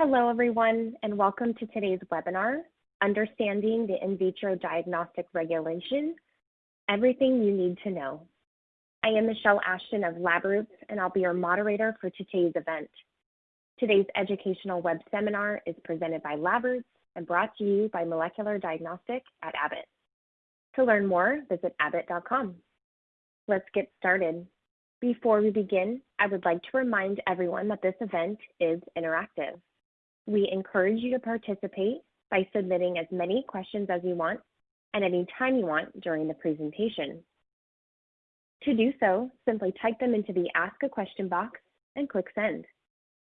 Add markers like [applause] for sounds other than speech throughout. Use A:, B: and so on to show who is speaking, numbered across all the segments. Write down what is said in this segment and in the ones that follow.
A: Hello, everyone, and welcome to today's webinar, Understanding the In Vitro Diagnostic Regulation, Everything You Need to Know. I am Michelle Ashton of LabRoots, and I'll be your moderator for today's event. Today's educational web seminar is presented by LabRoots and brought to you by Molecular Diagnostic at Abbott. To learn more, visit abbott.com. Let's get started. Before we begin, I would like to remind everyone that this event is interactive. We encourage you to participate by submitting as many questions as you want and any time you want during the presentation. To do so, simply type them into the Ask a Question box and click Send.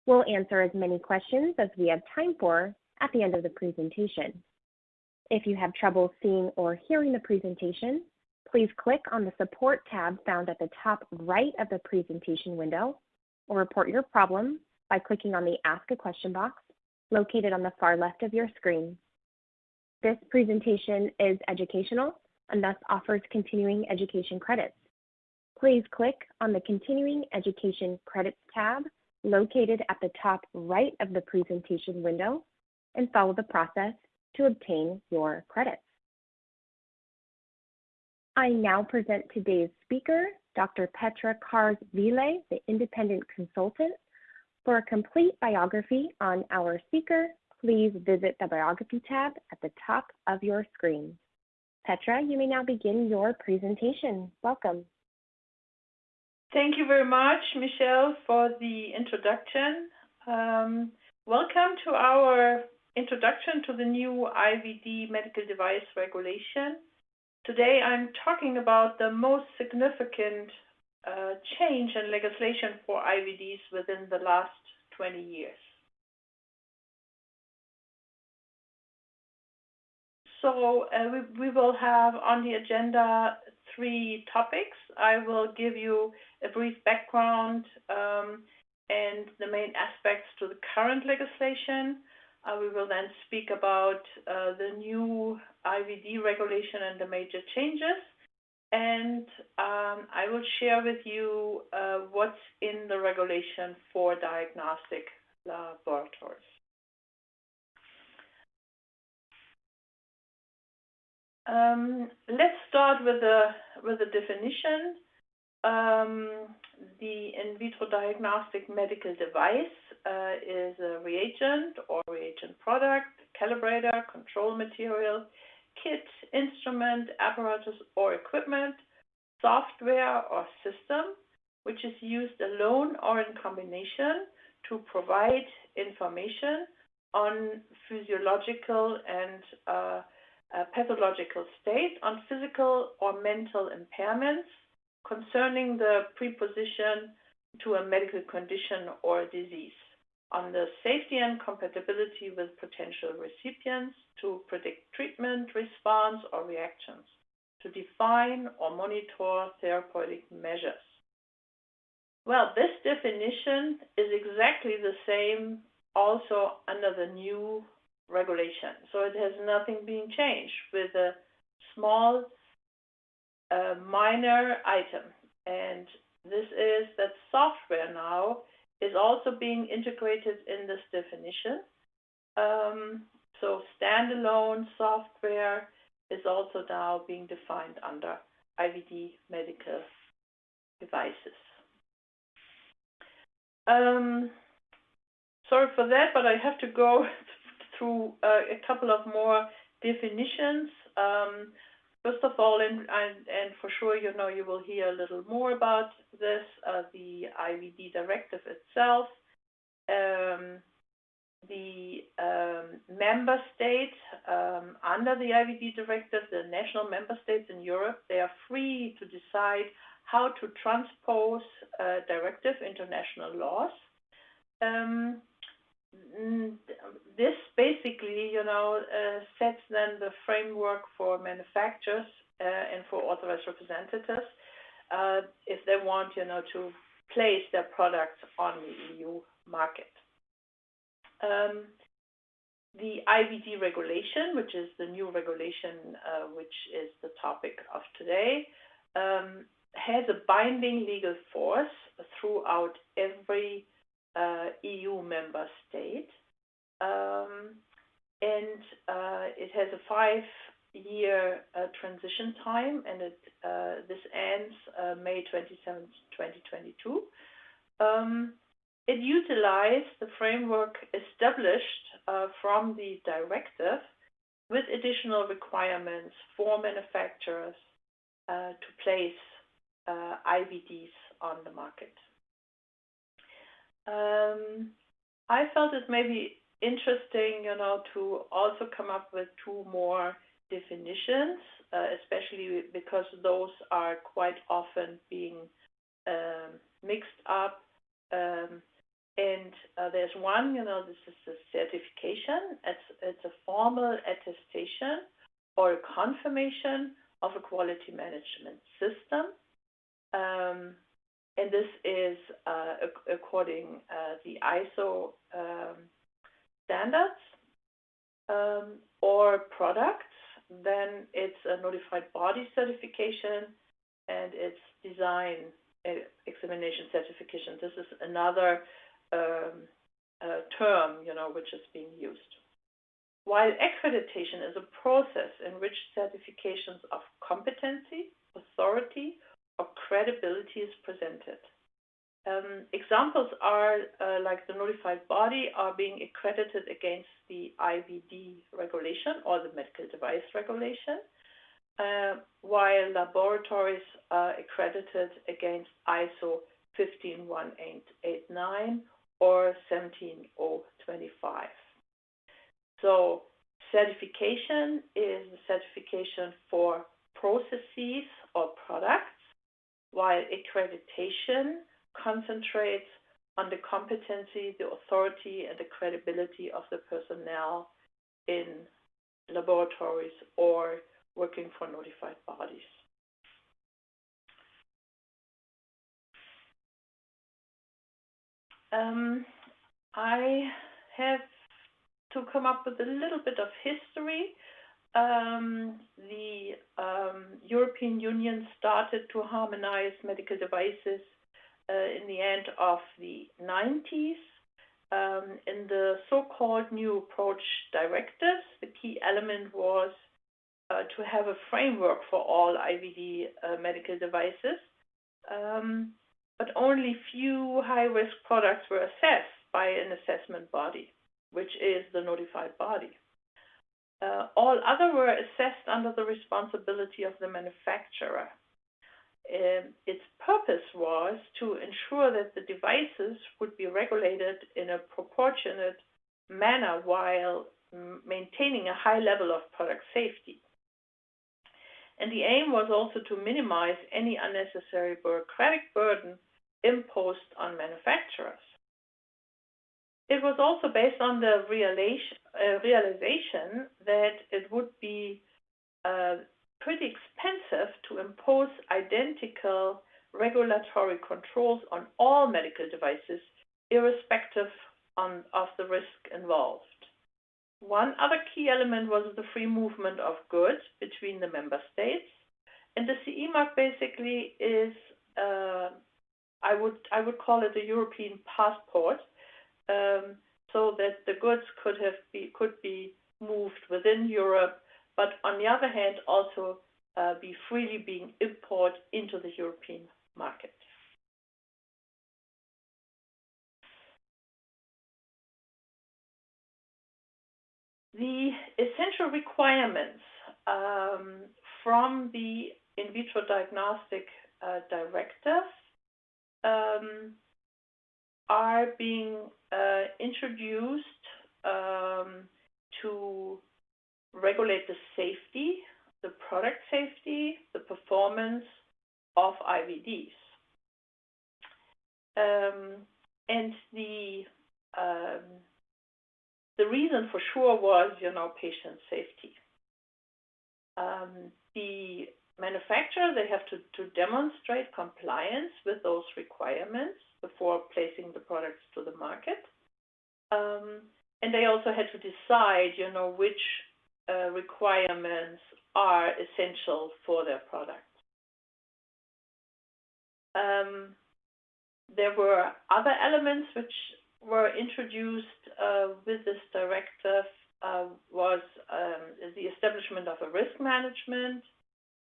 A: We'll answer as many questions as we have time for at the end of the presentation. If you have trouble seeing or hearing the presentation, please click on the Support tab found at the top right of the presentation window, or report your problem by clicking on the Ask a Question box located on the far left of your screen. This presentation is educational and thus offers continuing education credits. Please click on the Continuing Education Credits tab located at the top right of the presentation window and follow the process to obtain your credits. I now present today's speaker, Dr. Petra Kars-Vile, the independent consultant for a complete biography on our speaker, please visit the Biography tab at the top of your screen. Petra, you may now begin your presentation. Welcome.
B: Thank you very much, Michelle, for the introduction. Um, welcome to our introduction to the new IVD medical device regulation. Today I'm talking about the most significant change in legislation for IVDs within the last 20 years. So uh, we, we will have on the agenda three topics. I will give you a brief background um, and the main aspects to the current legislation. Uh, we will then speak about uh, the new IVD regulation and the major changes and um, I will share with you uh, what's in the regulation for diagnostic laboratories. Um, let's start with the with the definition. Um, the in vitro diagnostic medical device uh, is a reagent or reagent product, calibrator, control material, kit, instrument, apparatus, or equipment, software or system, which is used alone or in combination to provide information on physiological and uh, uh, pathological state, on physical or mental impairments concerning the preposition to a medical condition or disease on the safety and compatibility with potential recipients to predict treatment, response, or reactions, to define or monitor therapeutic measures. Well, this definition is exactly the same also under the new regulation. So it has nothing been changed with a small uh, minor item. And this is that software now is also being integrated in this definition. Um, so standalone software is also now being defined under IVD medical devices. Um, sorry for that, but I have to go [laughs] through uh, a couple of more definitions. Um, First of all, and, and, and, for sure, you know, you will hear a little more about this, uh, the IVD directive itself. Um, the um, member states um, under the IVD directive, the national member states in Europe, they are free to decide how to transpose uh, directive international laws. Um, this basically, you know, uh, sets then the framework for manufacturers uh, and for authorized representatives uh, if they want, you know, to place their products on the EU market. Um, the IVD regulation, which is the new regulation, which is the topic of today, um, has a binding legal force throughout every EU member state. um, and uh, it has a five-year uh, transition time, and it, uh, this ends uh, May 27, 2022. Um, it utilized the framework established uh, from the directive with additional requirements for manufacturers uh, to place IVDs on the market. Um, I felt it may be interesting, you know, to also come up with two more definitions, uh, especially because those are quite often being um, mixed up. Um, and uh, there's one, you know, this is a certification. It's, it's a formal attestation or a confirmation of a quality management system. And this is uh, according uh, the ISO um, standards um, or products, then it's a notified body certification and it's design uh, examination certification. This is another um, uh, term, you know, which is being used. While accreditation is a process in which certifications of competency, authority, or credibility is presented. Um, examples are uh, like the notified body are being accredited against the IVD regulation or the medical device regulation, uh, while laboratories are accredited against ISO 15189 or 17025. So certification is the certification for processes or products while accreditation concentrates on the competency, the authority, and the credibility of the personnel in laboratories or working for notified bodies. Um, I have to come up with a little bit of history um, the um, European Union started to harmonize medical devices uh, in the end of the 90s. Um, in the so-called New Approach Directives, the key element was uh, to have a framework for all IVD uh, medical devices, um, but only few high-risk products were assessed by an assessment body, which is the notified body. Uh, all other were assessed under the responsibility of the manufacturer. Um, its purpose was to ensure that the devices would be regulated in a proportionate manner while maintaining a high level of product safety. And the aim was also to minimize any unnecessary bureaucratic burden imposed on manufacturers. It was also based on the realization, uh, that it would be uh, pretty expensive to impose identical regulatory controls on all medical devices, irrespective on, of the risk involved. One other key element was the free movement of goods between the member states. And the CE mark basically is, uh, I would I would call it a European passport um, so that the goods could have be could be moved within Europe, but on the other hand also uh, be freely being imported into the European market. The essential requirements um, from the in vitro diagnostic uh, directive um, are being uh, introduced um, to regulate the safety, the product safety, the performance of IVDs. Um, and the um, the reason for sure was, you know, patient safety. Um, the manufacturer, they have to, to demonstrate compliance with those requirements before placing the products to the market. Um, and they also had to decide, you know, which uh, requirements are essential for their product. Um, there were other elements which were introduced uh, with this directive uh, was um, the establishment of a risk management,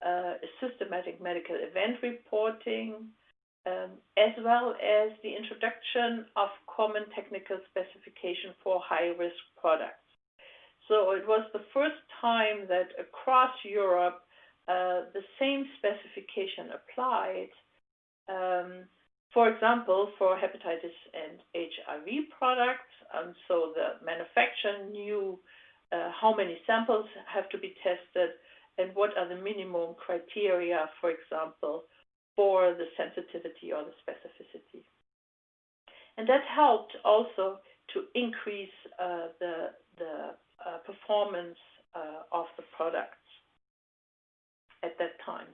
B: uh, a systematic medical event reporting, um, as well as the introduction of common technical specification for high-risk products. So it was the first time that across Europe uh, the same specification applied. Um, for example, for hepatitis and HIV products, um, so the manufacturer knew uh, how many samples have to be tested and what are the minimum criteria, for example, for the sensitivity or the specificity. And that helped also to increase uh, the, the uh, performance uh, of the products at that time.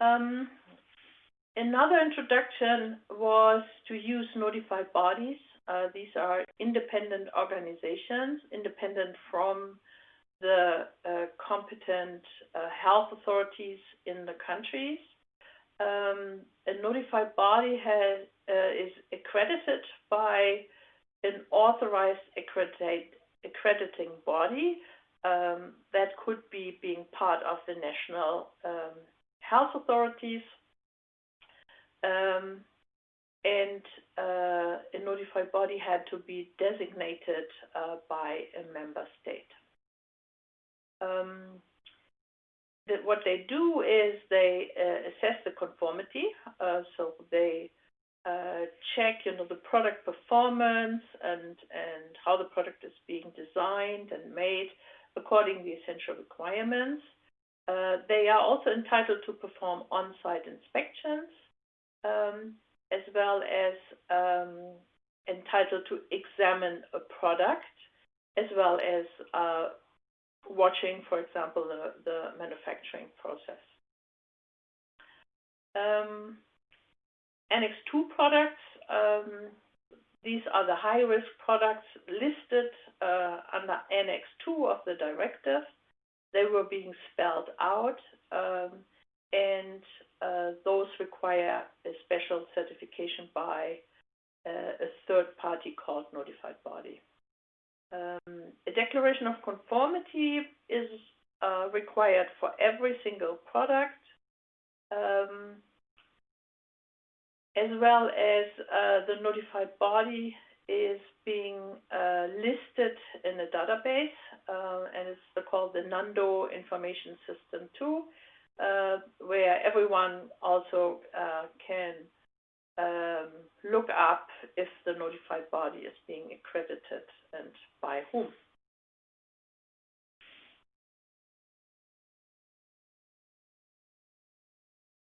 B: Um, another introduction was to use notified bodies. Uh, these are independent organizations, independent from the uh, competent uh, health authorities in the countries. Um, a notified body has, uh, is accredited by an authorized accredit, accrediting body um, that could be being part of the national um, health authorities. Um, and uh, a notified body had to be designated uh, by a member state. Um, that what they do is they uh, assess the conformity. Uh, so they uh, check, you know, the product performance and and how the product is being designed and made according to the essential requirements. Uh, they are also entitled to perform on-site inspections, um, as well as um, entitled to examine a product, as well as uh, watching, for example, the, the manufacturing process. Um, Annex 2 products, um, these are the high-risk products listed uh, under Annex 2 of the directive. They were being spelled out, um, and uh, those require a special certification by uh, a third party called notified body. Um, a declaration of conformity is uh, required for every single product. Um, as well as uh, the notified body is being uh, listed in a database, uh, and it's called the NANDO Information System 2, uh, where everyone also uh, can um, look up if the notified body is being accredited and by whom.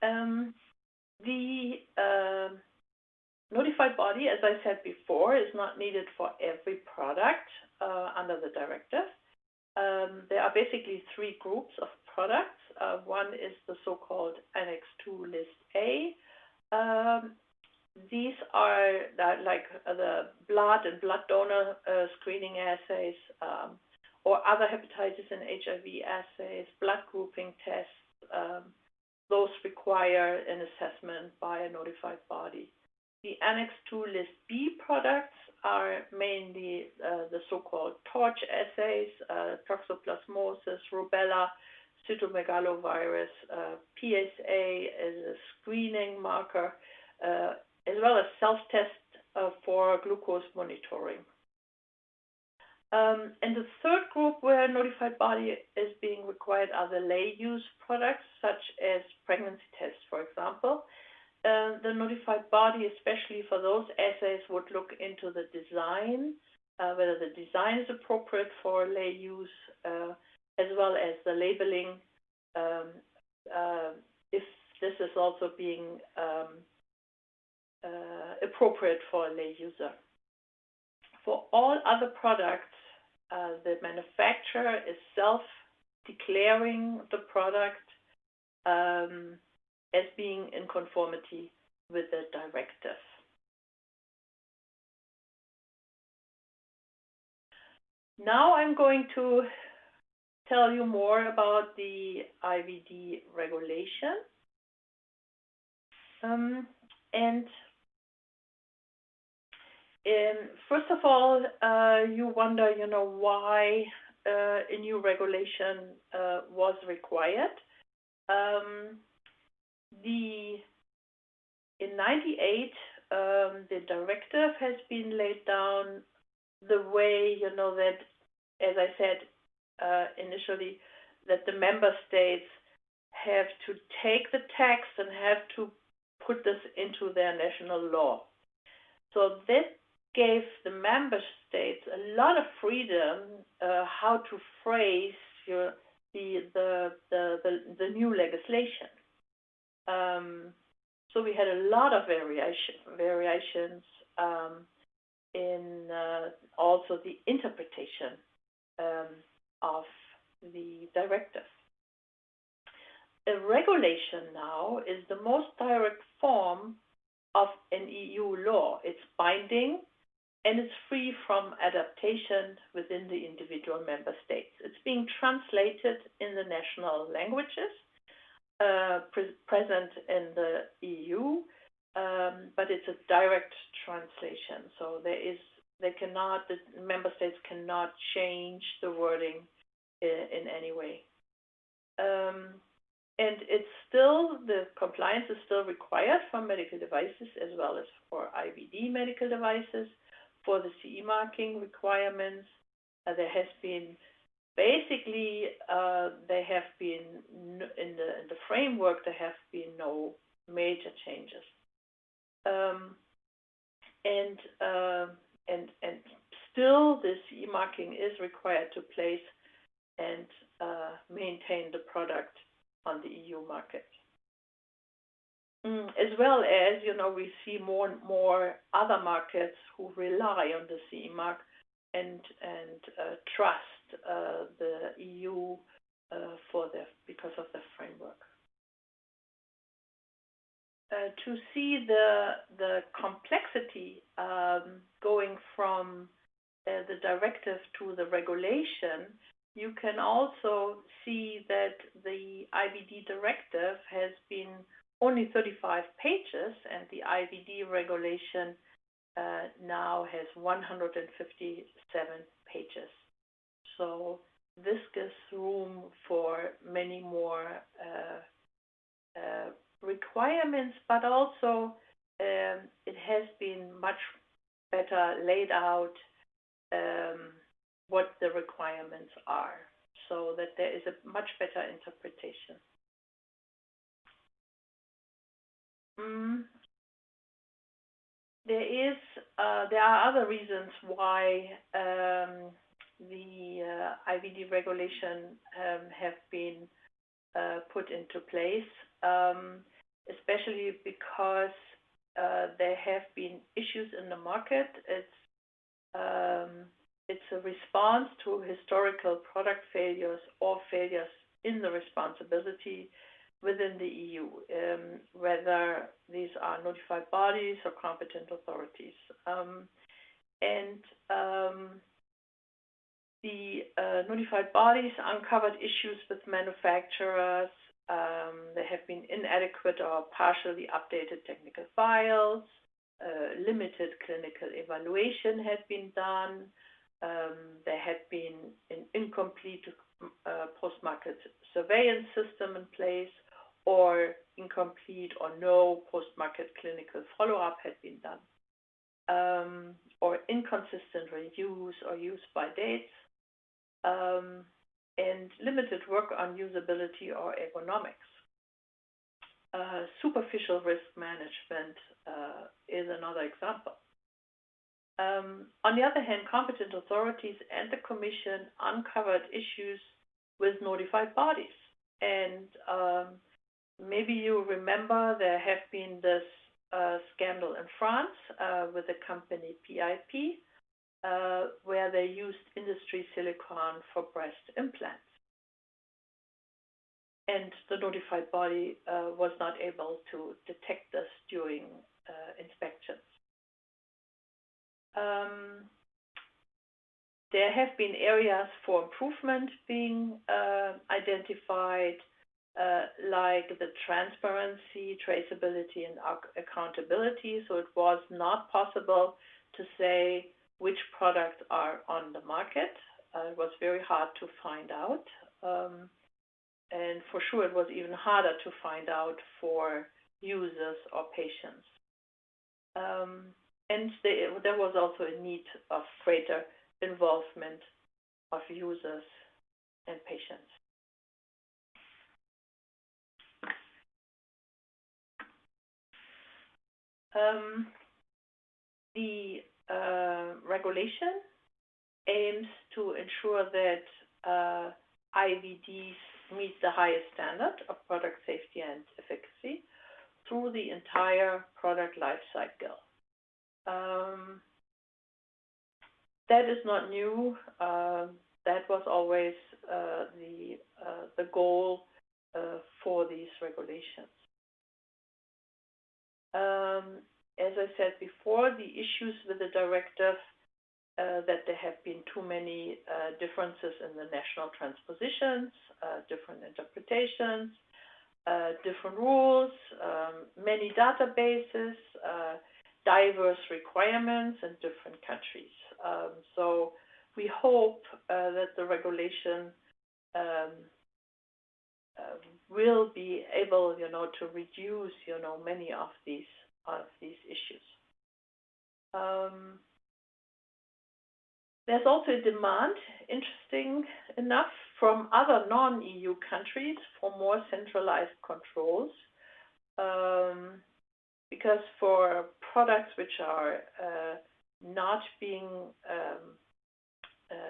B: Um, the uh, notified body, as I said before, is not needed for every product uh, under the directive. Um, there are basically three groups of products. Uh, one is the so-called Annex 2 List A. Um, these are like the blood and blood donor uh, screening assays um, or other hepatitis and HIV assays, blood grouping tests, um, those require an assessment by a notified body. The Annex 2 List B products are mainly uh, the so-called TORCH assays, uh, toxoplasmosis, rubella, cytomegalovirus, PSA as a screening marker, as well as self-test uh, for glucose monitoring. Um, and the third group where notified body is being required are the lay use products, such as pregnancy tests, for example. Uh, the notified body, especially for those assays, would look into the design, uh, whether the design is appropriate for lay use, uh, as well as the labeling, um, uh, if this is also being um, appropriate for a lay user. For all other products, uh, the manufacturer is self-declaring the product um, as being in conformity with the directive. Now I'm going to tell you more about the IVD regulation. Um, and um, first of all, uh, you wonder, you know, why uh, a new regulation uh, was required. Um, the in 98, um, the directive has been laid down the way, you know, that, as I said uh, initially, that the member states have to take the text and have to put this into their national law. So this gave the member states a lot of freedom uh, how to phrase your, the, the, the, the, the new legislation. Um, so we had a lot of variation, variations um, in uh, also the interpretation um, of the directive. A regulation now is the most direct form of an EU law. It's binding and it's free from adaptation within the individual member states. It's being translated in the national languages uh, pre present in the EU, um, but it's a direct translation. So there is, they cannot, the member states cannot change the wording in, in any way. Um, and it's still, the compliance is still required for medical devices as well as for IVD medical devices. For the CE marking requirements, uh, there has been basically uh, there have been in the framework there have been no major changes, um, and uh, and and still the CE marking is required to place and uh, maintain the product on the EU market. Mm, as well as, you know, we see more and more other markets who rely on the CE mark and and uh, trust uh, the EU uh, because of the framework. To see the the complexity um, going from the directive to the regulation, you can also see that the IVD directive has been only 35 pages, and the IVD regulation uh, now has 157 pages. So this gives room for many more uh, uh, requirements, but also um, it has been much better laid out um, what the requirements are so that there is a much better interpretation. Mm. There is, uh, there are other reasons why um, the uh, IVD regulation um, have been uh, put into place, um, especially because uh, there have been issues in the market. It's um, it's a response to historical product failures or failures in the responsibility within the EU, um, whether these are notified bodies or competent authorities. Um, and um, the uh, notified bodies uncovered issues with manufacturers. Um, there have been inadequate or partially updated technical files. Uh, limited clinical evaluation had been done. Um, there had been an incomplete uh, post-market surveillance system in place or incomplete or no post-market clinical follow-up had been done, um, or inconsistent reuse or use by dates, um, and limited work on usability or ergonomics. Uh, superficial risk management uh, is another example. Um, on the other hand, competent authorities and the Commission uncovered issues with notified bodies. And um, Maybe you remember there have been this uh, scandal in France uh, with the company PIP, uh, where they used industry silicone for breast implants. And the notified body uh, was not able to detect this during uh, inspections. Um, there have been areas for improvement being uh, identified like the transparency, traceability, and accountability. So it was not possible to say which products are on the market. Uh, it was very hard to find out. Um, and for sure, it was even harder to find out for users or patients. Um, and there was also a need of greater involvement of users and patients. Um, the uh, regulation aims to ensure that uh, IVDs meet the highest standard of product safety and efficacy through the entire product life cycle. Um, that is not new. Um, that was always uh, the goal for these regulations. Um, as I said before, the issues with the directive uh, that there have been too many uh, differences in the national transpositions, uh, different interpretations, different rules, um, many databases, diverse requirements in different countries. Um, so we hope that the regulation Um, will be able you know, to reduce you know, many of these of these issues. Um, there's also a demand, interesting enough, from other non-EU countries for more centralized controls. Um, because for products which are uh, not being uh,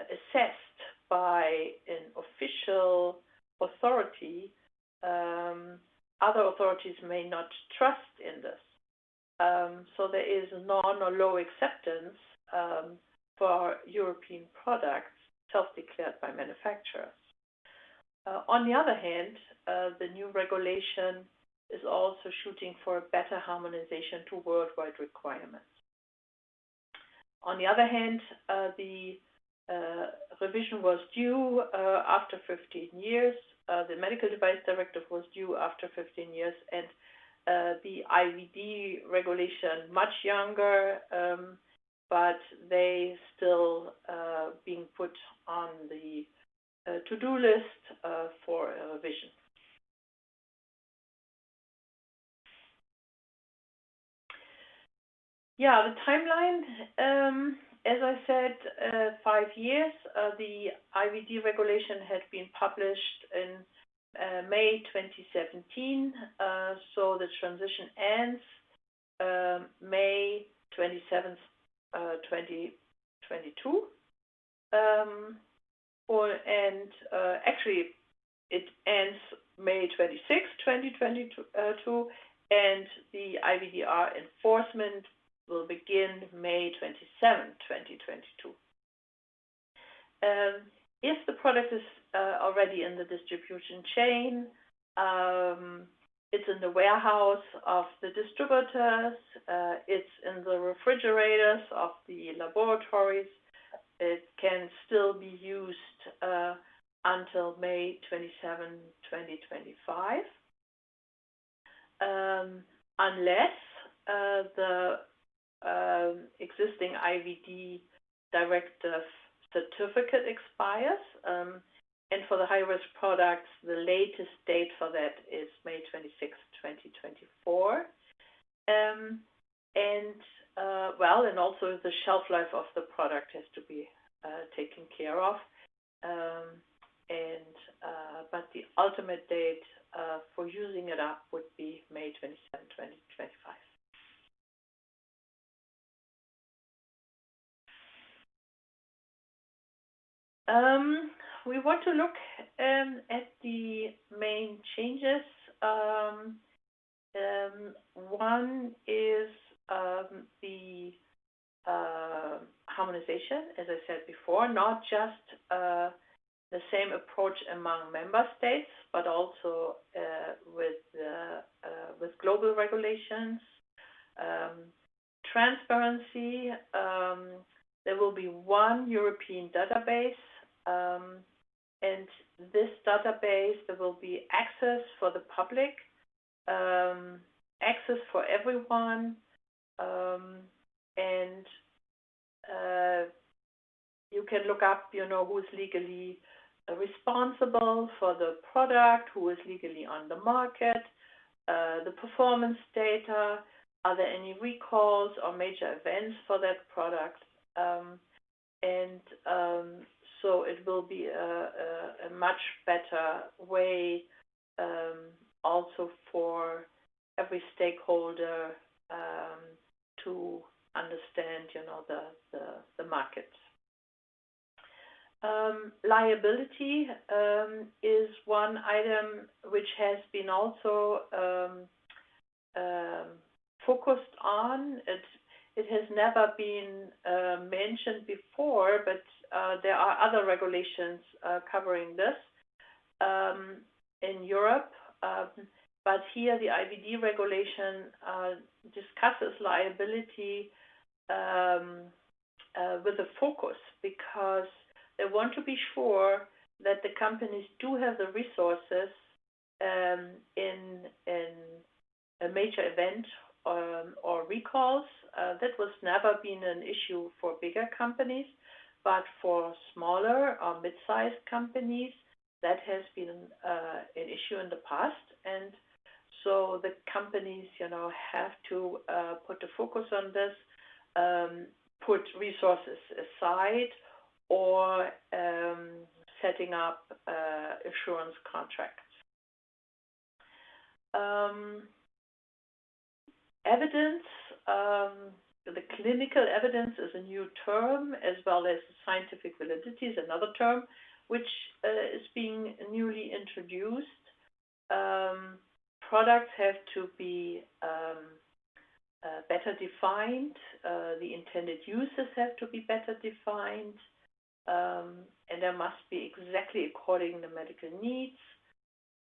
B: assessed by an official authority, um, other authorities may not trust in this. Um, so there is none or low acceptance um, for European products self-declared by manufacturers. Uh, on the other hand, uh, the new regulation is also shooting for better harmonization to worldwide requirements. On the other hand, uh, the Uh, revision was due uh, after 15 years. Uh, the Medical Device Directive was due after 15 years, and the IVD regulation much younger, um, but they still being put on the to-do list for revision. Yeah, the timeline, um, as I said, uh, five years. Uh, the IVD regulation had been published in uh, May 2017. So the transition ends um, May 27th, 2022. Um, and actually, it ends May 26th, 2022, and the IVDR enforcement will begin May 27th, 2022. Um, if the product is uh, already in the distribution chain, um, it's in the warehouse of the distributors, uh, it's in the refrigerators of the laboratories, it can still be used uh, until May 27th, 2025, um, unless the Um, existing IVD directive certificate expires. Um, and for the high-risk products, the latest date for that is May 26th, 2024. Um, and uh, well, and also the shelf life of the product has to be uh, taken care of. And uh, but the ultimate date for using it up would be May 27th, 2025. Um, we want to look um, at the main changes. Um, one is the uh, harmonization, as I said before, not just uh, the same approach among member states, but also uh, with with global regulations. Transparency, there will be one European database and this database, there will be access for the public, um, access for everyone, um, and uh, you can look up, you know, who's legally responsible for the product, who is legally on the market, uh, the performance data, are there any recalls or major events for that product? Um, and um, so it will be a, much better way um, also for every stakeholder um, to understand, you know, the, the, market. Um, liability is one item which has been also focused on. It, it has never been uh, mentioned before, but there are other regulations uh, covering this um, in Europe. Um, but here the IVD regulation uh, discusses liability um, uh, with a focus because they want to be sure that the companies do have the resources um, in, in a major event um, or recalls. Uh, that was never been an issue for bigger companies, but for smaller or mid-sized companies, that has been uh, an issue in the past. And so the companies, you know, have to uh, put the focus on this, um, put resources aside, or um, setting up uh, assurance contracts. Um, evidence, the clinical evidence is a new term, as well as scientific validity is another term, which uh, is being newly introduced. Um, products have to be um, uh, better defined. Uh, the intended uses have to be better defined. Um, and there must be exactly according to medical needs.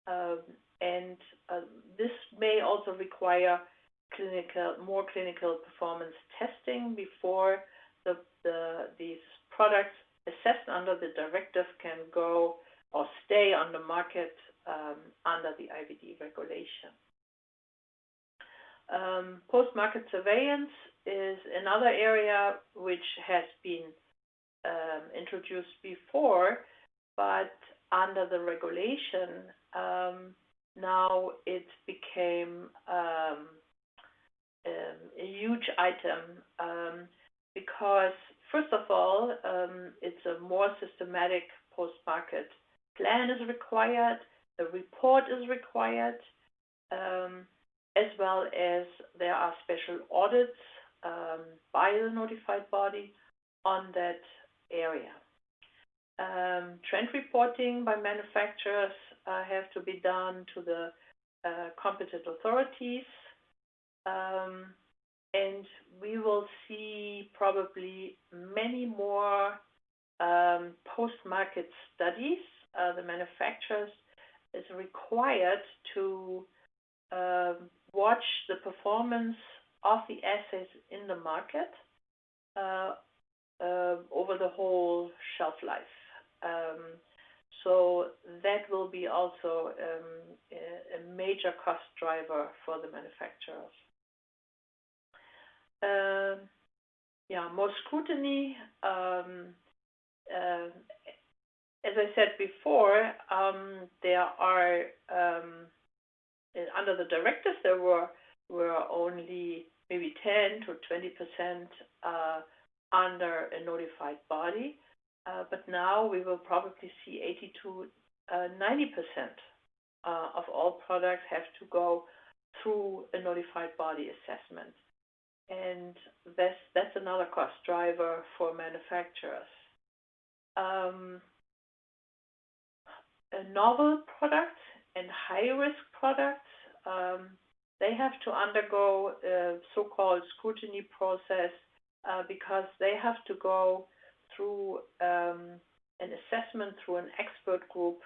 B: Um, and uh, this may also require clinical, more clinical performance testing before the, the, these products assessed under the directive can go or stay on the market um, under the IVD regulation. Um, Post-market surveillance is another area which has been um, introduced before, but under the regulation, um, now it became um, um a huge item um, because, first of all, um, it's a more systematic post-market plan is required, a report is required, as well as there are special audits by the notified body on that area. Um, trend reporting by manufacturers uh, have to be done to the uh, competent authorities. Um, and we will see probably many more um, post-market studies. Uh, the manufacturers is required to um, watch the performance of the assays in the market uh, uh, over the whole shelf life. So that will be also a major cost driver for the manufacturers. Yeah, more scrutiny. Um, uh, as I said before, um, there are um, under the directives there were were only maybe 10 to 20 percent uh, under a notified body. Uh, but now we will probably see 80 to 90% uh, uh, of all products have to go through a notified body assessment. And that's, that's another cost driver for manufacturers. Um, novel products and high-risk products, um, they have to undergo a so-called scrutiny process uh, because they have to go through um, an assessment through an expert group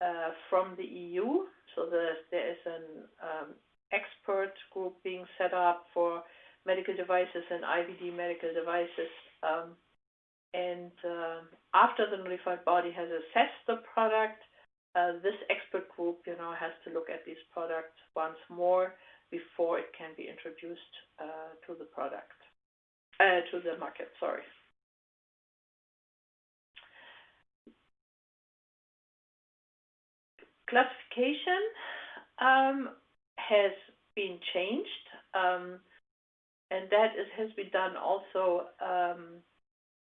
B: uh, from the EU. So there is an expert group being set up for medical devices and IVD medical devices um, and uh, after the notified body has assessed the product, uh, this expert group, you know, has to look at these products once more before it can be introduced uh, to the product, uh, to the market. Sorry. Classification um, has been changed, um, and that is, has been done also um,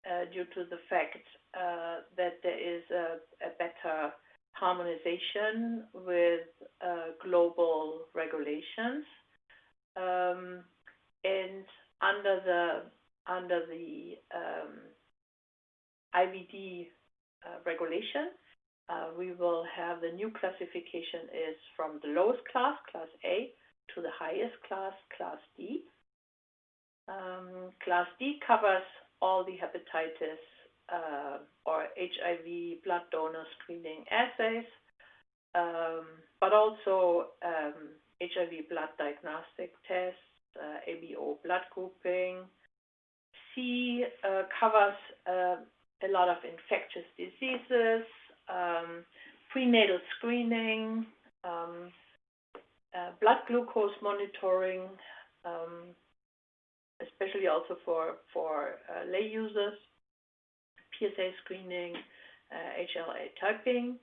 B: uh, due to the fact uh, that there is a, a better harmonization with uh, global regulations. Um, and under the under the um, IVD uh, regulation, uh, we will have the new classification is from the lowest class, class A, to the highest class, class D. Um, class D covers all the hepatitis uh, or HIV blood donor screening assays, um, but also um, HIV blood diagnostic tests, uh, ABO blood grouping. C uh, covers uh, a lot of infectious diseases, um, prenatal screening, um, uh, blood glucose monitoring, um, especially also for, for uh, lay users, PSA screening, uh, HLA typing.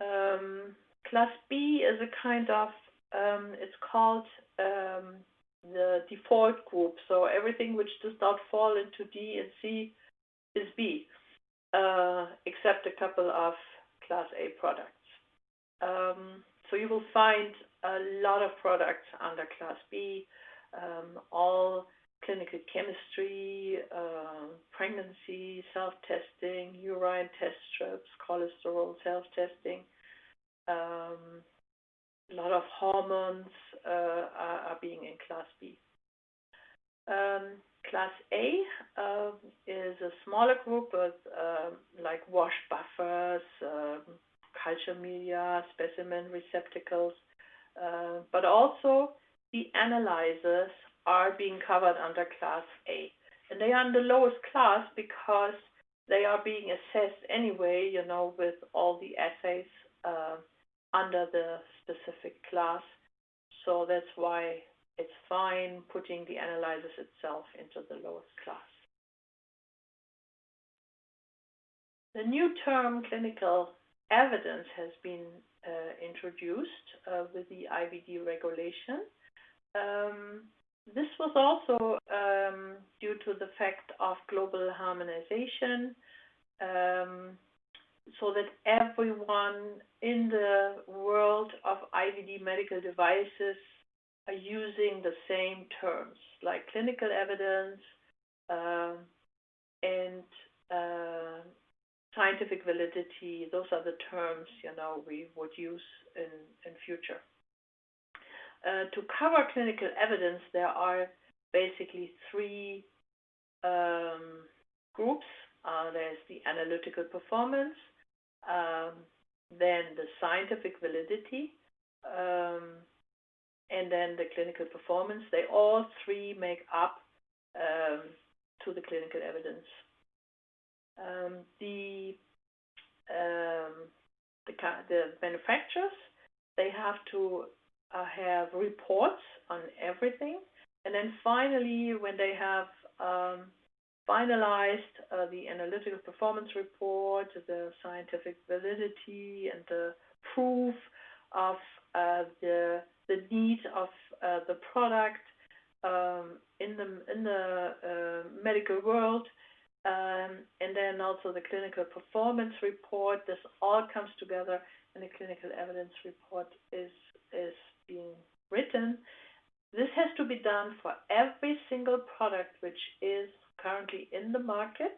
B: Um, class B is a kind of, um, it's called um, the default group. So everything which does not fall into D and C is B, uh, except a couple of class A products. Um, so you will find a lot of products under class B, um, all clinical chemistry, uh, pregnancy, self-testing, urine test strips, cholesterol self-testing. Um, a lot of hormones uh, are, are, being in Class B. Um, class A uh, is a smaller group with um, like wash buffers, culture media, specimen receptacles, uh, but also the analyzers are being covered under Class A. And they are in the lowest class because they are being assessed anyway, you know, with all the assays uh, under the specific class. So that's why it's fine putting the analyzers itself into the lowest class. The new term clinical evidence has been uh, introduced uh, with the IVD regulation. Um, this was also um, due to the fact of global harmonization, um, so that everyone in the world of IVD medical devices are using the same terms, like clinical evidence uh, and uh, scientific validity. Those are the terms you know we would use in in future. Uh, to cover clinical evidence, there are basically three um, groups. Uh, there's the analytical performance, um, then the scientific validity, um, and then the clinical performance. They all three make up to the clinical evidence. The, the the manufacturers they have to uh, have reports on everything. And then finally, when they have um, finalized uh, the analytical performance report, the scientific validity, and the proof of uh, the the need of uh, the product um, in the in the uh, medical world, um, and then also the clinical performance report. This all comes together, and the clinical evidence report is is being written, this has to be done for every single product which is currently in the market,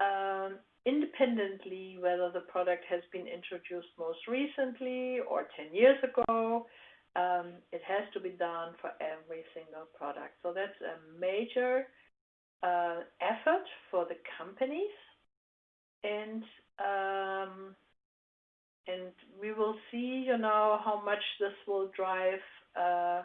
B: um, independently whether the product has been introduced most recently or 10 years ago. Um, it has to be done for every single product. So that's a major uh, effort for the companies. And um, and we will see, you know, how much this will drive uh,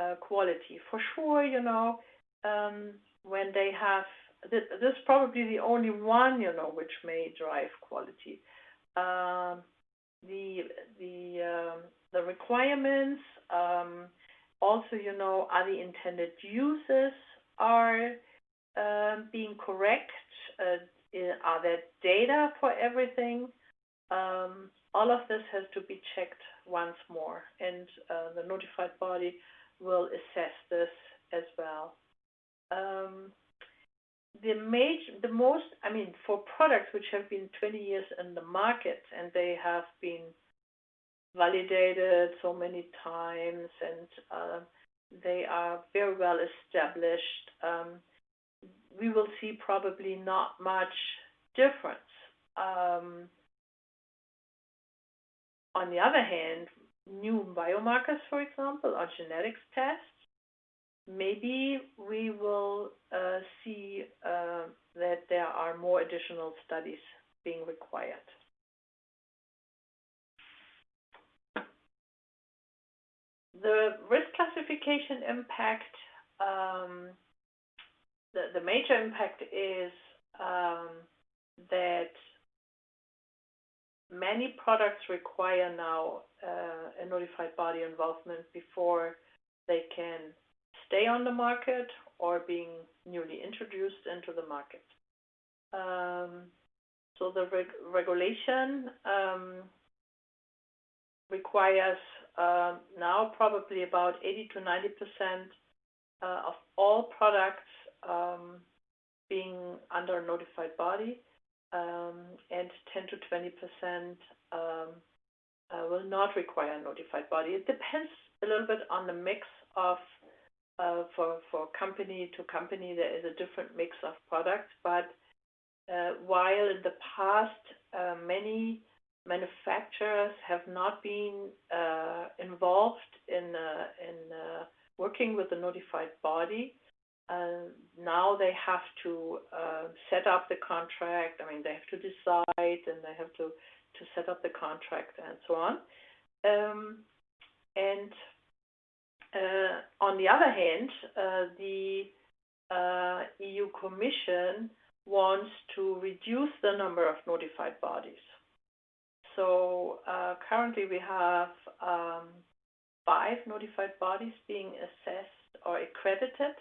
B: uh, quality. For sure, you know, um, when they have this, this is probably the only one, you know, which may drive quality. Um, the the um, the requirements, um, also, you know, are the intended uses are um, being correct? Uh, are there data for everything? Um, all of this has to be checked once more, and uh, the notified body will assess this as well. Um, the major, the most, I mean, for products which have been 20 years in the market and they have been validated so many times and uh, they are very well established, um, we will see probably not much difference. Um, on the other hand, new biomarkers, for example, or genetics tests, maybe we will uh, see uh, that there are more additional studies being required. The risk classification impact, um, the, the major impact is um, that many products require now uh, a notified body involvement before they can stay on the market or being newly introduced into the market. Um, so the reg regulation um, requires uh, now probably about 80 to 90 percent uh, of all products um, being under a notified body and 10 to 20 percent um, uh, will not require a notified body. It depends a little bit on the mix of uh, for company to company there is a different mix of products, but uh, while in the past many manufacturers have not been involved in in working with the notified body, uh, now they have to uh, set up the contract. I mean, they have to decide and they have to, to set up the contract and so on. Um, and uh, on the other hand, uh, the uh, EU Commission wants to reduce the number of notified bodies. So uh, currently we have um, five notified bodies being assessed or accredited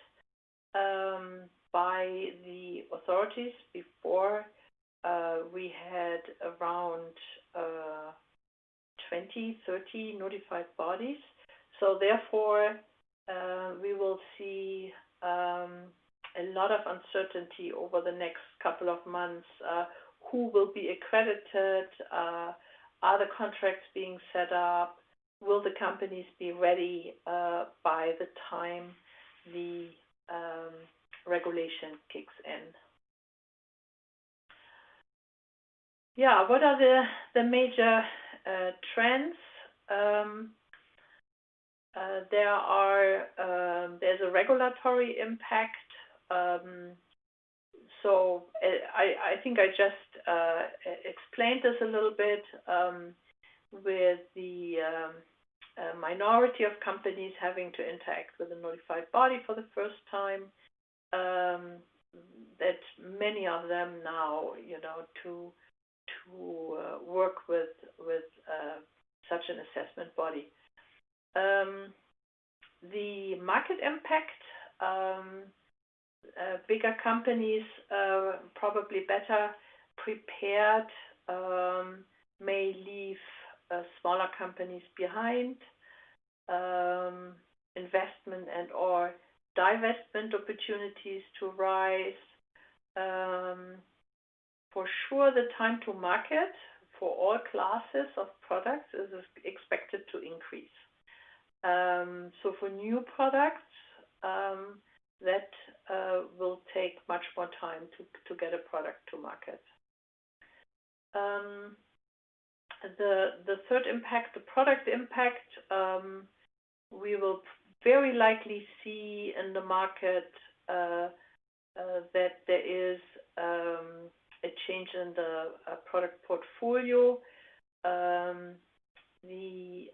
B: um, by the authorities. Before uh, we had around uh, 20, 30 notified bodies. So therefore, uh, we will see um, a lot of uncertainty over the next couple of months. Uh, who will be accredited? Uh, are the contracts being set up? Will the companies be ready uh, by the time the um, regulation kicks in. Yeah, what are the, the major uh, trends? Um, uh, there are um, there's a regulatory impact. Um, so uh, I, I think I just uh, explained this a little bit um, with the um, a minority of companies having to interact with a notified body for the first time. Um, that many of them now, you know, to to uh, work with with uh, such an assessment body. Um, the market impact. Um, uh, bigger companies, uh, probably better prepared, um, may leave smaller companies behind, um, investment and/or divestment opportunities to rise. Um, for sure, the time to market for all classes of products is expected to increase. Um, so for new products, that uh, will take much more time to get a product to market. The, the third impact, the product impact, um, we will very likely see in the market uh, uh, that there is um, a change in the uh, product portfolio. Um, the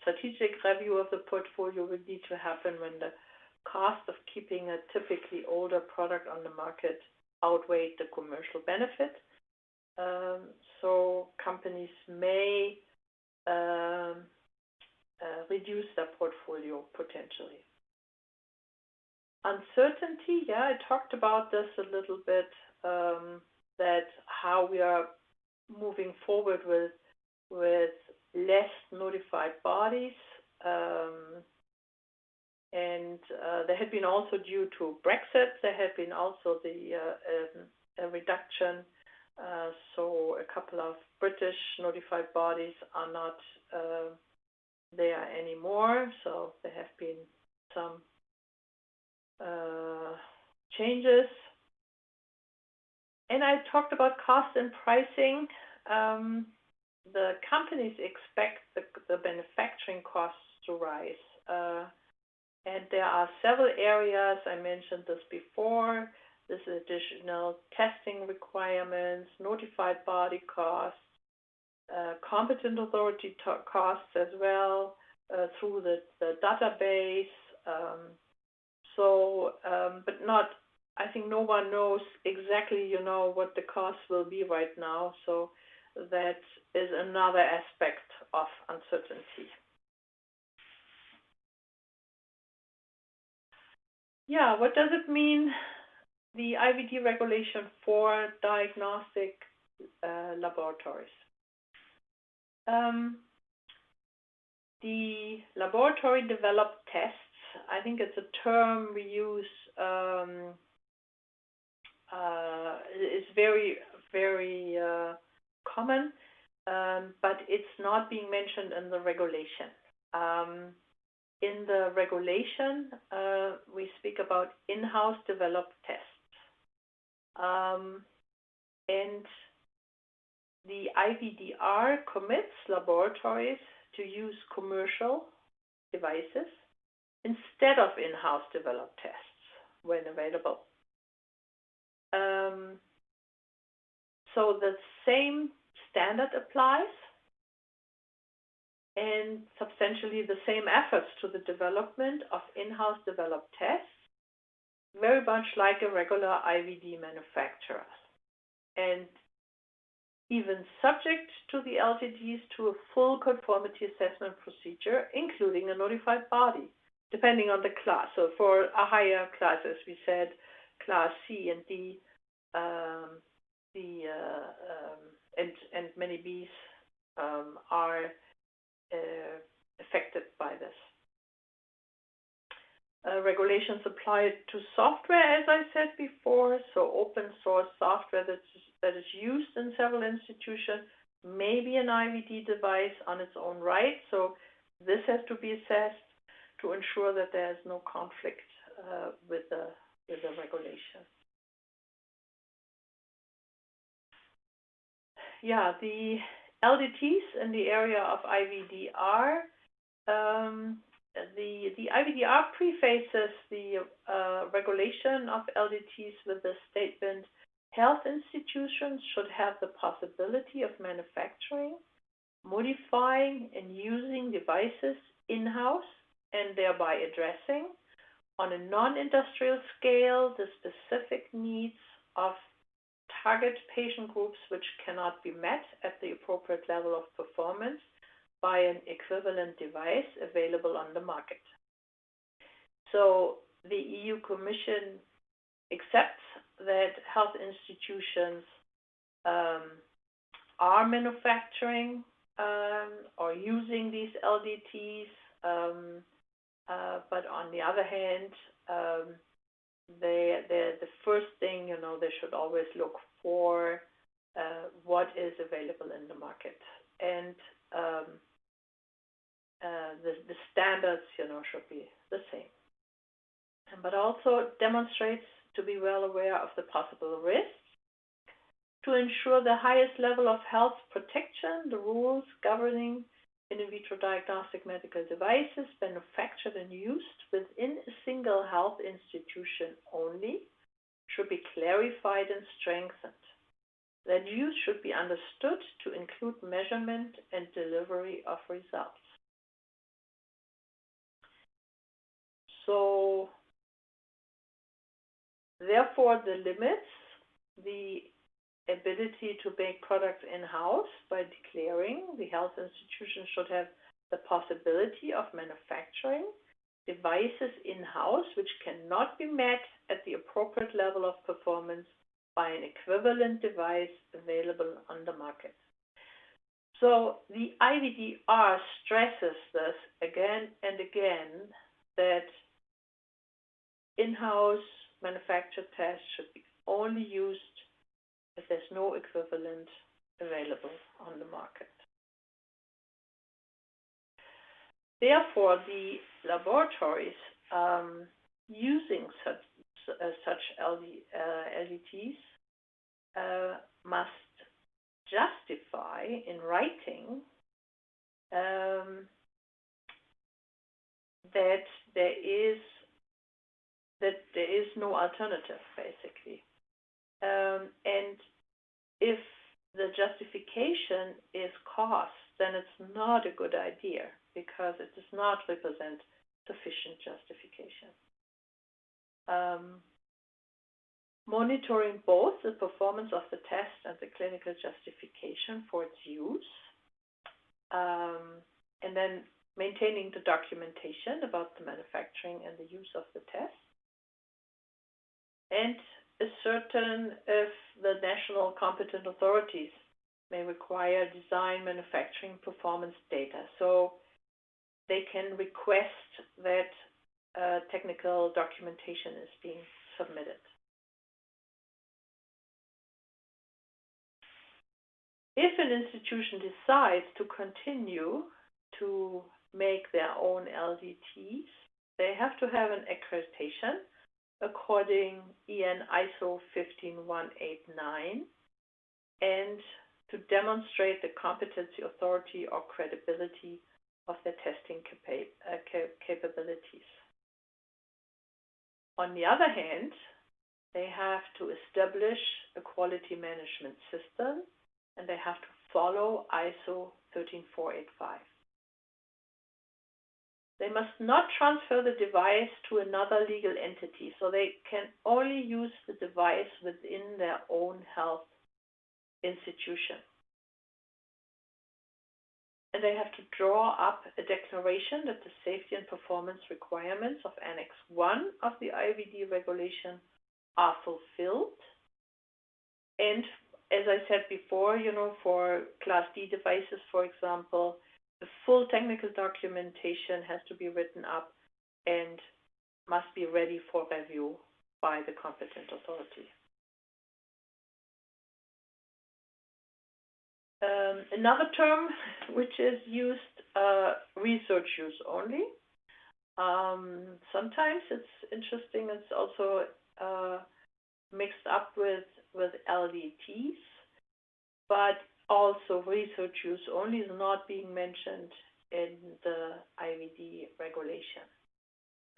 B: strategic review of the portfolio will need to happen when the cost of keeping a typically older product on the market outweighed the commercial benefit. Um, so companies may um, uh, reduce their portfolio potentially. Uncertainty, yeah, I talked about this a little bit, um, that how we are moving forward with less notified bodies. And uh, there had been also due to Brexit, there had been also the uh, reduction. Uh, so a couple of British notified bodies are not uh, there anymore. So there have been some uh, changes. And I talked about cost and pricing. Um, the companies expect the, the manufacturing costs to rise. Uh, and there are several areas, I mentioned this before, additional testing requirements, notified body costs, uh, competent authority costs as well uh, through the, the database. Um, so, um, but not, I think no one knows exactly, you know, what the costs will be right now. So that is another aspect of uncertainty. Yeah, what does it mean, the IVD regulation for diagnostic uh, laboratories? Um, the laboratory developed tests, I think it's a term we use, um, uh, is very, very uh, common, um, but it's not being mentioned in the regulation. Um, in the regulation, uh, we speak about in-house developed tests. Um, and the IVDR commits laboratories to use commercial devices instead of in-house developed tests when available. Um, so the same standard applies and substantially the same efforts to the development of in-house developed tests, very much like a regular IVD manufacturer. And even subject to the LDTs to a full conformity assessment procedure, including a notified body, depending on the class. So for a higher class, as we said, class C and D, um, the uh, um, and and many Bs um, are uh, affected by this. Uh, regulations apply to software, as I said before, so open source software that is, that is used in several institutions may be an IVD device on its own right. So this has to be assessed to ensure that there is no conflict uh, with the with the regulation. Yeah, the LDTs in the area of IVDR. Um, the, the IVDR prefaces the uh, regulation of LDTs with the statement, health institutions should have the possibility of manufacturing, modifying, and using devices in-house and thereby addressing on a non-industrial scale the specific needs of target patient groups which cannot be met at the appropriate level of performance by an equivalent device available on the market. So the EU Commission accepts that health institutions um, are manufacturing um, or using these LDTs, um, uh, but on the other hand, um, they, the first thing, you know, they should always look for uh, what is available in the market. And um, uh, the, the standards, you know, should be the same. But also demonstrates to be well aware of the possible risks to ensure the highest level of health protection, the rules governing in vitro diagnostic medical devices manufactured and used within a single health institution only should be clarified and strengthened. That use should be understood to include measurement and delivery of results. So therefore, the limits the ability to make products in-house by declaring the health institution should have the possibility of manufacturing devices in-house which cannot be met at the appropriate level of performance by an equivalent device available on the market. So the IVDR stresses this again and again that in-house manufactured tests should be only used if there's no equivalent available on the market. Therefore, the laboratories um, using such, uh, such LD, uh, LDTs uh, must justify in writing um, that there is that there is no alternative, basically. Um, and if the justification is cost, then it's not a good idea because it does not represent sufficient justification. Um, monitoring both the performance of the test and the clinical justification for its use, um, and then maintaining the documentation about the manufacturing and the use of the test, and is certain if the national competent authorities may require design manufacturing performance data. So they can request that uh, technical documentation is being submitted. If an institution decides to continue to make their own LDTs, they have to have an accreditation according EN ISO 15189 and to demonstrate the competency, authority, or credibility of their testing capa uh, capabilities. On the other hand, they have to establish a quality management system and they have to follow ISO 13485. They must not transfer the device to another legal entity, so they can only use the device within their own health institution. And they have to draw up a declaration that the safety and performance requirements of Annex 1 of the IVD regulation are fulfilled. And as I said before, you know, for Class D devices, for example, the full technical documentation has to be written up and must be ready for review by the competent authority. Um, another term which is used, uh, research use only. Um, sometimes it's interesting, it's also uh, mixed up with, with LDTs, but also research use only is not being mentioned in the IVD regulation.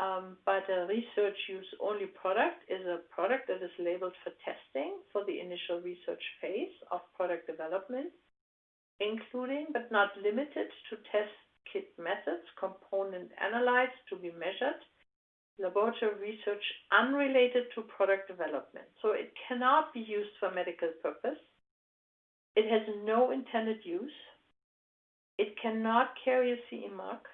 B: Um, but a research use only product is a product that is labeled for testing for the initial research phase of product development, including but not limited to test kit methods, component analytes to be measured, laboratory research unrelated to product development. So it cannot be used for medical purpose it has no intended use. It cannot carry a CE mark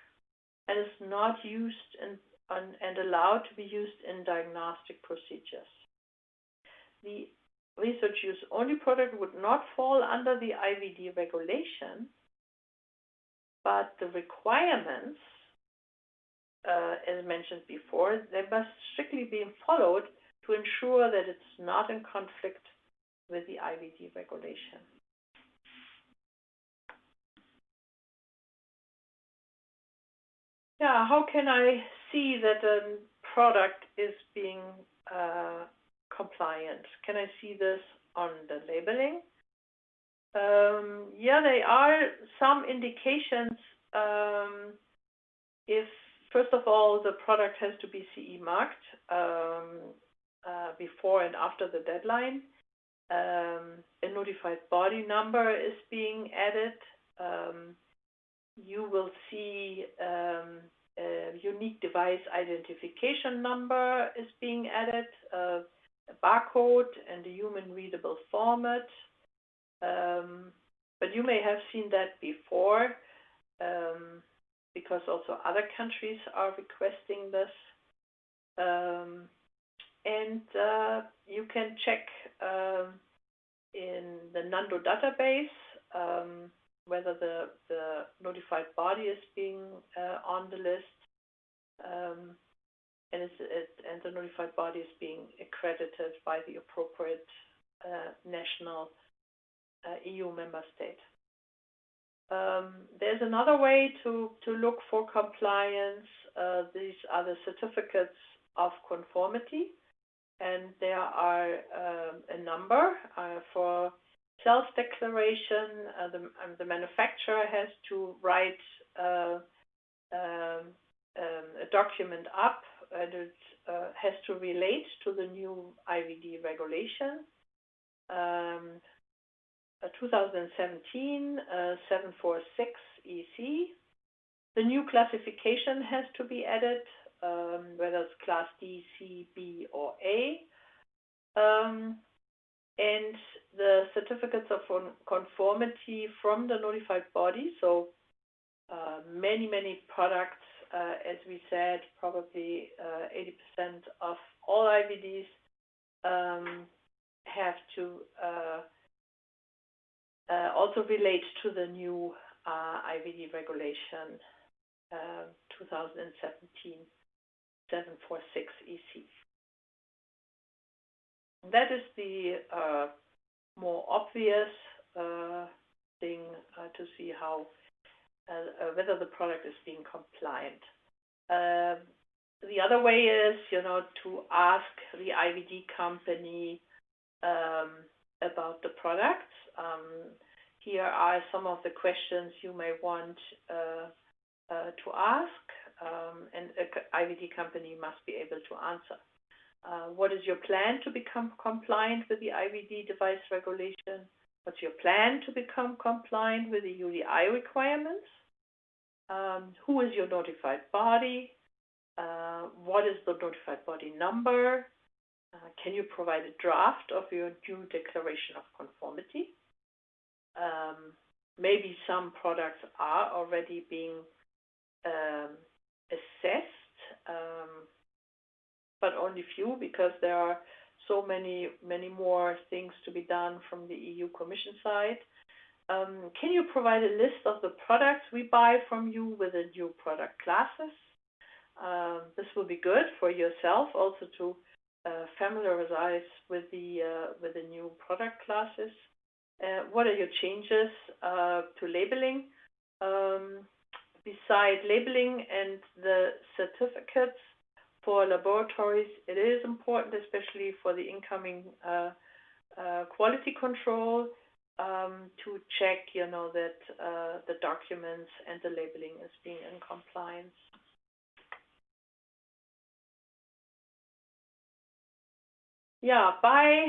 B: and is not used in, and allowed to be used in diagnostic procedures. The research use only product would not fall under the IVD regulation, but the requirements, uh, as mentioned before, they must strictly be followed to ensure that it's not in conflict with the IVD regulation. Yeah, how can I see that a product is being uh, compliant? Can I see this on the labeling? Um, yeah, there are some indications um, if, first of all, the product has to be CE marked um, uh, before and after the deadline. Um, a notified body number is being added. You will see um, a unique device identification number is being added, uh, barcode and a human readable format. Um, but you may have seen that before um, because also other countries are requesting this. Um, and uh, you can check um, in the Nando database um, whether the, the notified body is being uh, on the list um, and, it, and the notified body is being accredited by the appropriate uh, national uh, EU member state. Um, there's another way to, to look for compliance. Uh, these are the certificates of conformity, and there are um, a number uh, for self-declaration. Uh, the, um, the, manufacturer has to write uh, um, um, a document up, and it uh, has to relate to the new IVD regulation. Um, 2017 uh, 746 EC. The new classification has to be added, um, whether it's class D, C, B, or A. And the certificates of conformity from the notified body. So uh, many, many products, uh, as we said, probably 80% uh, of all IVDs um, have to uh, uh, also relate to the new uh, IVD regulation uh, 2017 746 EC. That is the uh, more obvious uh, thing uh, to see how whether the product is being compliant. Um, the other way is, you know, to ask the IVD company um, about the products. Um, here are some of the questions you may want uh, uh, to ask, um, and an IVD company must be able to answer. Uh, what is your plan to become compliant with the IVD device regulation? What's your plan to become compliant with the UDI requirements? Um, who is your notified body? Uh, what is the notified body number? Uh, can you provide a draft of your new declaration of conformity? Um, maybe some products are already being um, assessed, um, but only few because there are so many, many more things to be done from the EU Commission side. Um, can you provide a list of the products we buy from you with the new product classes? Um, this will be good for yourself also to uh, familiarize with the uh, with the new product classes. Uh, what are your changes to labeling? Um, beside labeling and the certificates for laboratories, it is important, especially for the incoming uh, uh, quality control, um, to check, you know, that uh, the documents and the labeling is being in compliance. Yeah, by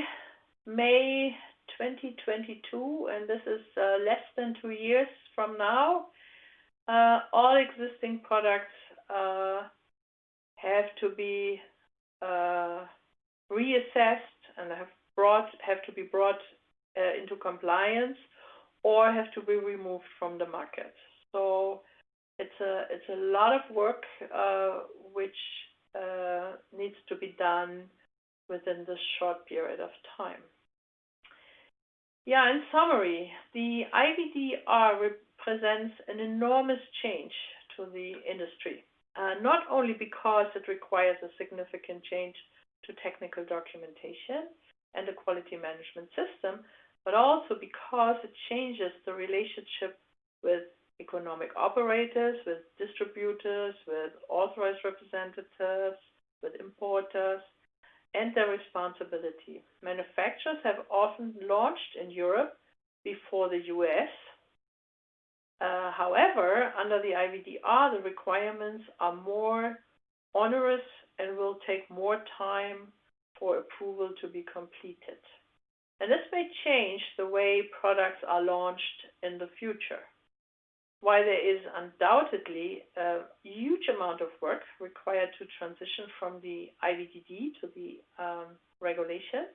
B: May 2022, and this is uh, less than two years from now, uh, all existing products uh, have to be uh, reassessed and have brought have to be brought uh, into compliance or have to be removed from the market. So it's a it's a lot of work uh, which needs to be done within this short period of time. Yeah, in summary, the IVDR represents an enormous change to the industry, uh, not only because it requires a significant change to technical documentation and the quality management system, but also because it changes the relationship with economic operators, with distributors, with authorized representatives, with importers, and their responsibility. Manufacturers have often launched in Europe before the US. Uh, however, under the IVDR, the requirements are more onerous and will take more time for approval to be completed. And this may change the way products are launched in the future. while there is undoubtedly a huge amount of work required to transition from the IVDD to the um, regulation,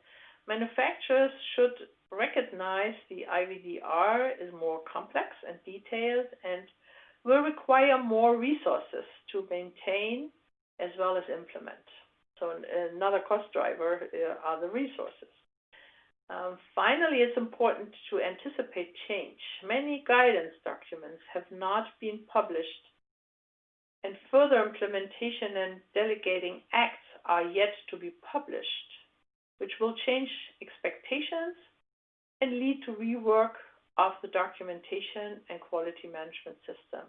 B: manufacturers should recognize the IVDR is more complex and detailed and will require more resources to maintain as well as implement. So another cost driver uh, are the resources. Um, finally, it's important to anticipate change. Many guidance documents have not been published, and further implementation and delegating acts are yet to be published, which will change expectations and lead to rework of the documentation and quality management system.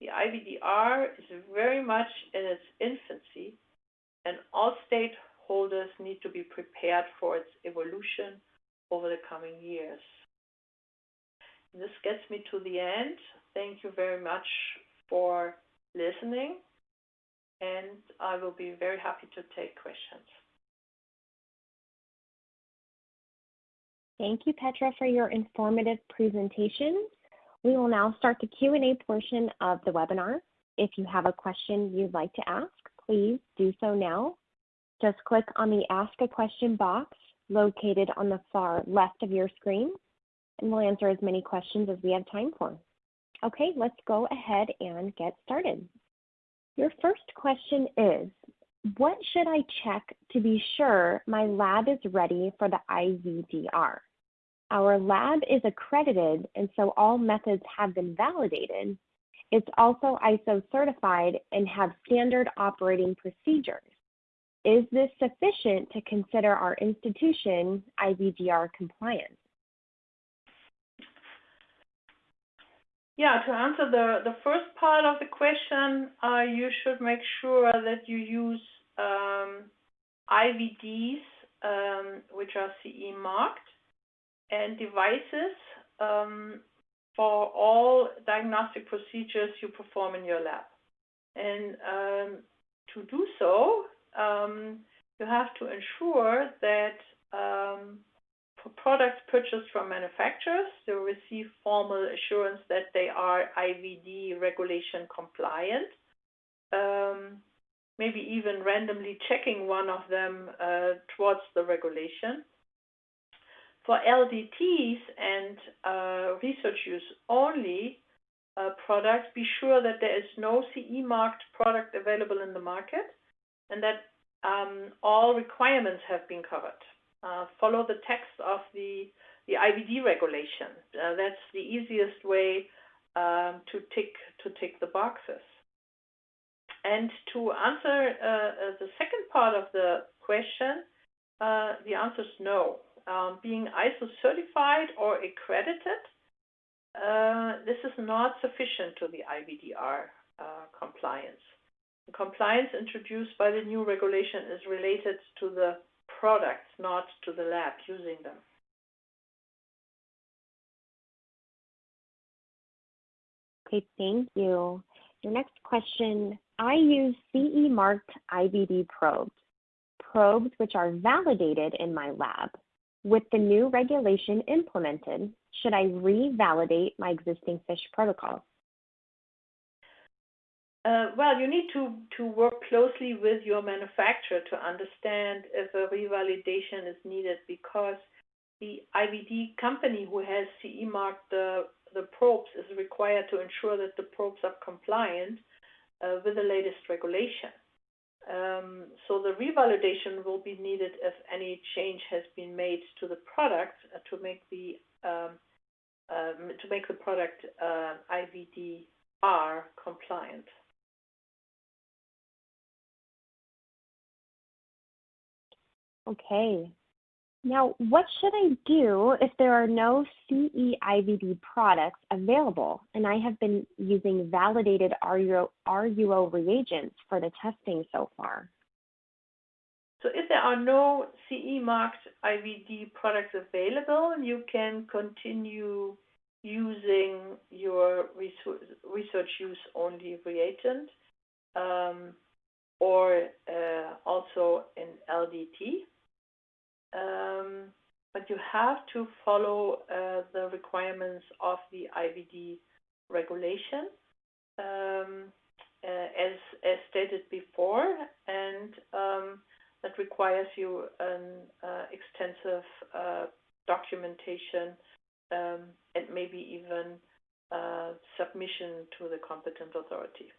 B: The IVDR is very much in its infancy, and all stakeholders need to be prepared for its evolution over the coming years. This gets me to the end. Thank you very much for listening, and I will be very happy to take questions.
A: Thank you, Petra, for your informative presentation. We will now start the Q&A portion of the webinar. If you have a question you'd like to ask, please do so now. Just click on the Ask a Question box located on the far left of your screen, and we'll answer as many questions as we have time for. Okay, let's go ahead and get started. Your first question is, what should I check to be sure my lab is ready for the IVDR? Our lab is accredited, and so all methods have been validated. It's also ISO certified and have standard operating procedures. Is this sufficient to consider our institution IVDR compliant?
B: Yeah, to answer the, the first part of the question, uh, you should make sure that you use um, IVDs, um, which are CE marked, and devices um, for all diagnostic procedures you perform in your lab. And um, to do so, um, you have to ensure that um, products purchased from manufacturers, they receive formal assurance that they are IVD regulation compliant. Um, maybe even randomly checking one of them uh, towards the regulation. For LDTs and uh, research use only uh, products, be sure that there is no CE marked product available in the market and that um, all requirements have been covered. Uh, follow the text of the, the IVD regulation. Uh, that's the easiest way um, to tick to tick the boxes. And to answer uh, uh the second part of the question, the answer is no um, being ISO certified or accredited, uh, this is not sufficient to the IVDR uh, compliance. The compliance introduced by the new regulation is related to the products, not to the lab using them.
A: Okay, thank you. Your next question, I use CE marked IVD probes, probes which are validated in my lab. With the new regulation implemented, should I revalidate my existing FISH protocols?
B: Uh, well, you need to, to work closely with your manufacturer to understand if a revalidation is needed because the IVD company who has CE marked the, the probes is required to ensure that the probes are compliant uh, with the latest regulation. Um, so the revalidation will be needed if any change has been made to the product uh, to make the um, um, to make the product uh, IVDR compliant.
A: Okay. Now, what should I do if there are no CE-IVD products available and I have been using validated RUO, RUO reagents for the testing so far?
B: So if there are no CE marked IVD products available, you can continue using your research use only reagent um, or uh, also an LDT. Um, but you have to follow uh, the requirements of the IVD regulation, um, uh, as as stated before, and um, that requires you an uh, extensive uh, documentation um, and maybe even uh, submission to the competent authority.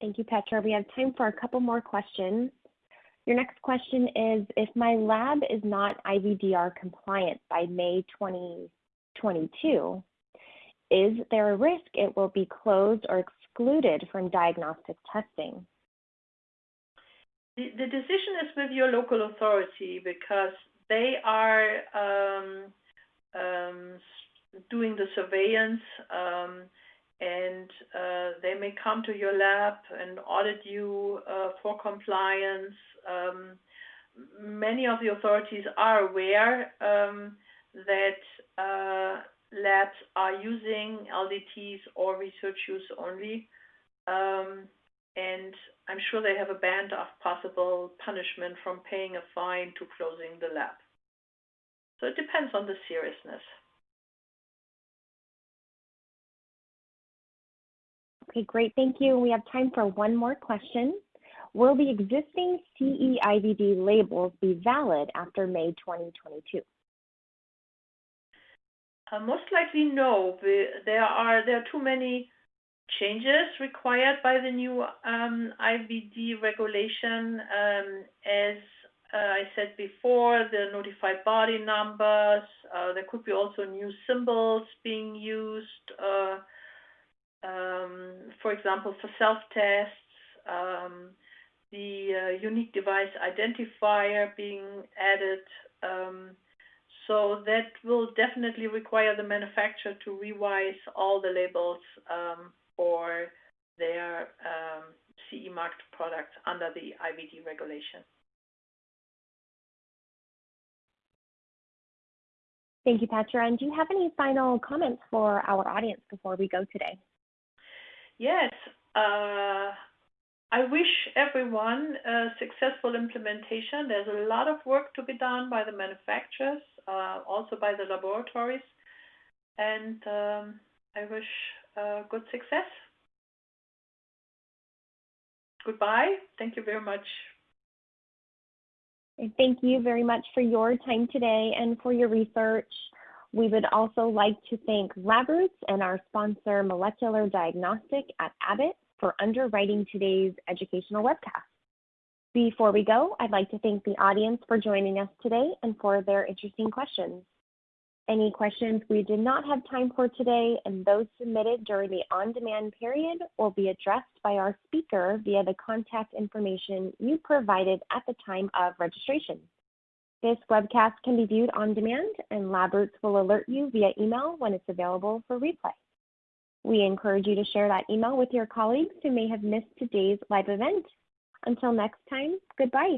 A: Thank you, Petra. We have time for a couple more questions. Your next question is, if my lab is not IVDR compliant by May 2022, is there a risk it will be closed or excluded from diagnostic testing?
B: The, decision is with your local authority because they are um, um, doing the surveillance um, and uh, they may come to your lab and audit you uh, for compliance. Um, many of the authorities are aware um, that uh, labs are using LDTs or research use only. Um, and I'm sure they have a band of possible punishment from paying a fine to closing the lab. So it depends on the seriousness.
A: Okay, great. Thank you. We have time for one more question. Will the existing CE-IVD labels be valid after May 2022?
B: Uh, most likely, no. There are there are too many changes required by the new um, IVD regulation. Um, as uh, I said before, the notified body numbers. Uh, there could be also new symbols being used. Um, for example, for self-tests, um, the uh, unique device identifier being added. Um, so that will definitely require the manufacturer to revise all the labels um, for their um, CE marked products under the IVD regulation.
A: Thank you, Petra. And do you have any final comments for our audience before we go today?
B: Yes. Uh, I wish everyone a successful implementation. There's a lot of work to be done by the manufacturers, uh, also by the laboratories, and um, I wish uh, good success. Goodbye. Thank you very much.
A: Thank you very much for your time today and for your research. We would also like to thank LabRoots and our sponsor, Molecular Diagnostic at Abbott, for underwriting today's educational webcast. Before we go, I'd like to thank the audience for joining us today and for their interesting questions. Any questions we did not have time for today and those submitted during the on-demand period will be addressed by our speaker via the contact information you provided at the time of registration. This webcast can be viewed on demand, and LabRoots will alert you via email when it's available for replay. We encourage you to share that email with your colleagues who may have missed today's live event. Until next time, goodbye.